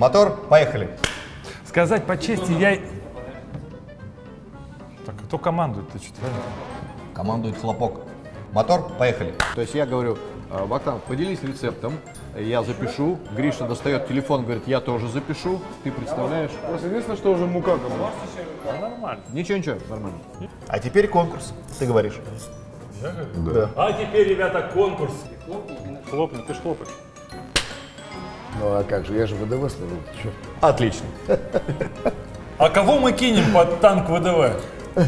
Мотор, поехали. Сказать по чести, я... Так, кто командует? Ты что-то Командует хлопок. Мотор, поехали. То есть я говорю, «А, Богдан, поделись рецептом, я запишу. Гриша достает телефон, говорит, я тоже запишу. Ты представляешь? Просто единственное, что уже мука как бы. Нормально. Ничего, ничего, нормально. А теперь конкурс. Ты говоришь. А теперь, ребята, конкурс. Хлопни, ты ж хлопаешь. Ну а как же, я же ВДВ служил. Отлично. А кого мы кинем под танк ВДВ?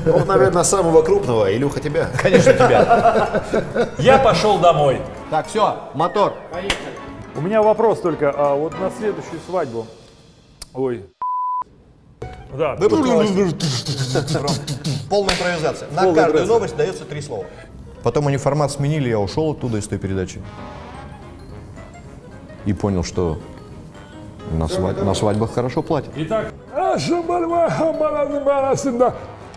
Ну, наверное, самого крупного. Илюха, тебя. Конечно, тебя. Я пошел домой. Так, все, мотор. У меня вопрос только, а вот на следующую свадьбу, ой, да, новостей. Полная импровизация. На каждую новость дается три слова. Потом они формат сменили, я ушел оттуда из той передачи. И понял, что на, свадь- на свадьбах хорошо платят. Итак,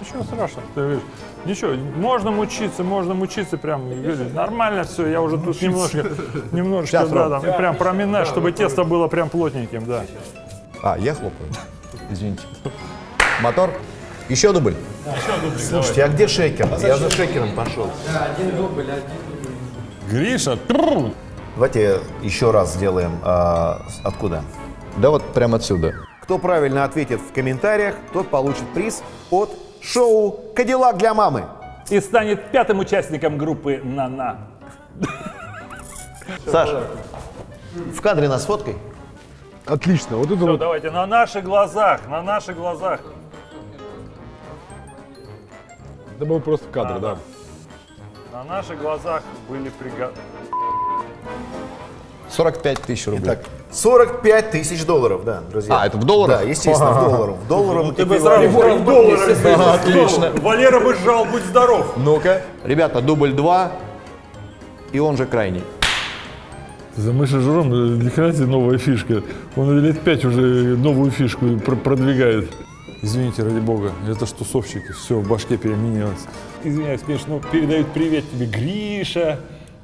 ничего страшного, ты видишь. Ничего, можно мучиться, можно мучиться прям, нормально все, я уже тут немножко, немножко, да, там, прям проминаю, чтобы тесто было прям плотненьким, да. А, я хлопаю. Извините. Мотор. Еще дубль. Слушайте, а где шейкер? Я за шейкером пошел. Гриша, тру. Давайте еще раз сделаем. а, откуда? Да вот прямо отсюда. Кто правильно ответит в комментариях, тот получит приз от шоу «Кадиллак для мамы». и станет пятым участником группы «На-на». Саша, в кадре нас фоткой. Отлично, вот это Все, вот. давайте, на наших глазах, на наших глазах. Это был просто кадр, да. На наших глазах были приготовлены. 45 тысяч рублей. Так, 45 тысяч долларов, да, друзья. А, это в долларах? Да, естественно, в долларах. В долларовом Ну, Ты бы сразу в доллары Отлично. Валера бы сжал, будь здоров. Ну-ка. Ребята, дубль 2, и он же крайний. За Мышей Журом ни хрена себе новая фишка. Он лет пять уже новую фишку пр- продвигает. Извините, ради бога, это ж тусовщики, все в башке переменилось. Извиняюсь, конечно, но передают привет тебе Гриша,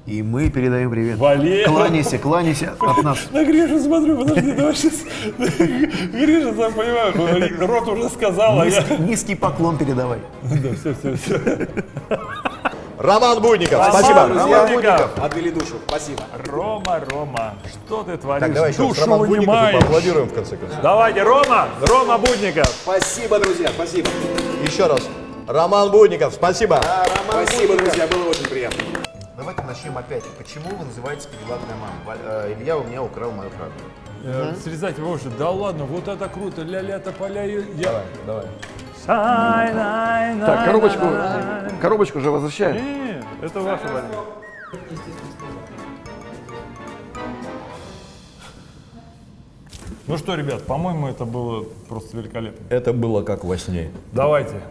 И мы передаем привет. Валера. Кланяйся, кланяйся от нас. На Гришу смотрю, подожди, давай сейчас. Гриша, сам понимаю, рот уже сказал, а я... Низкий, поклон передавай. Да, все, все, все. Роман Будников. Роман Спасибо. Будников. Отвели душу. Спасибо. Рома, Рома, что ты творишь? Так, давай еще раз Душу Роман Будников поаплодируем в конце концов. Давайте, Рома, Рома Будников. Спасибо, друзья, спасибо. Еще раз. Роман Будников, спасибо. Спасибо, друзья, было очень приятно. Давайте начнем опять. Почему вы называетесь «Кадиллак для мамы»? Ва- э, Илья у меня украл мою правду. Э, Срезать его уже, да ладно, вот это круто, ля-ля тополя, я... Давай. Так, коробочку, коробочку же возвращаем. Не, это ваша Валера. Ну что, ребят, по-моему, это было просто великолепно. Это было как во сне. Давайте,